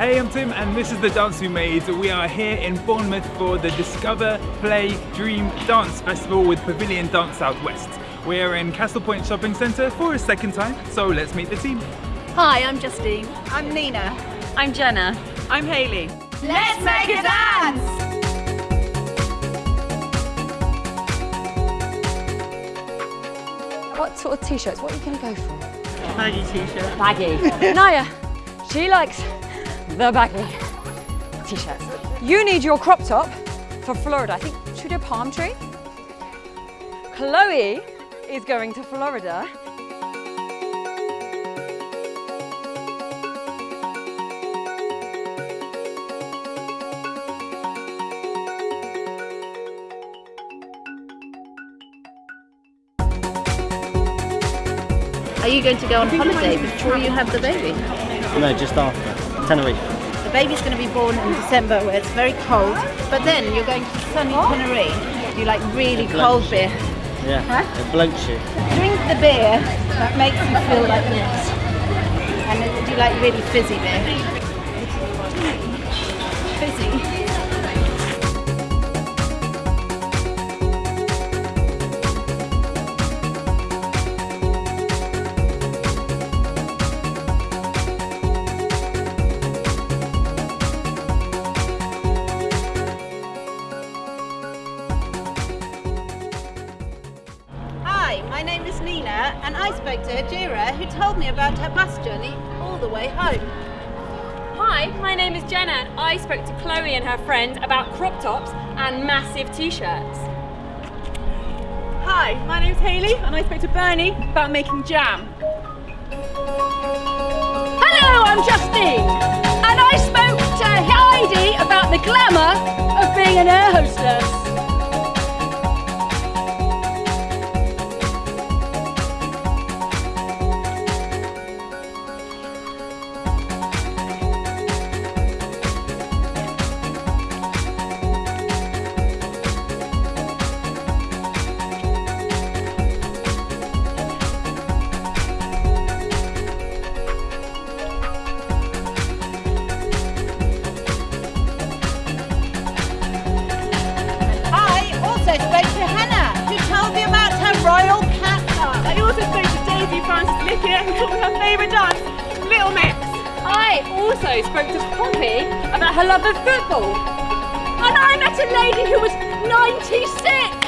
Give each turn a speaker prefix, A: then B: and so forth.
A: Hey, I'm Tim and this is the dance we made. We are here in Bournemouth for the Discover, Play, Dream Dance Festival with Pavilion Dance Southwest. We are in Castle Point Shopping Centre for a second time, so let's meet the team.
B: Hi, I'm Justine.
C: I'm Nina.
B: I'm Jenna.
D: I'm Hayley.
C: Let's make a dance!
E: What sort of t-shirts? What are you going to go for?
D: Baggy t-shirt.
E: Baggy. Naya, she likes the baggy t-shirts. You need your crop top for Florida. I think, should we do a palm tree? Chloe is going to Florida.
B: Are you going to go on holiday before you have the baby?
F: No, just after. Tenerife.
B: The baby's going to be born in December where it's very cold, but then you're going to sunny Tenerife. You like really cold beer.
F: Yeah,
B: Huh?
F: it bloats you.
B: Drink the beer that makes you feel like this. And do you like really fizzy beer? Fizzy. Hi, my name is Nina, and I spoke to Ajira, who told me about her bus journey all the way home.
G: Hi, my name is Jenna and I spoke to Chloe and her friend about crop tops and massive t-shirts.
D: Hi, my name's Hayley and I spoke to Bernie about making jam.
H: Hello, I'm Justine, and I spoke to Heidi about the glamour of being an air hostess.
B: Who told
D: her favourite dance, Little Mix.
G: I also spoke to Poppy about her love of football.
H: And I met a lady who was 96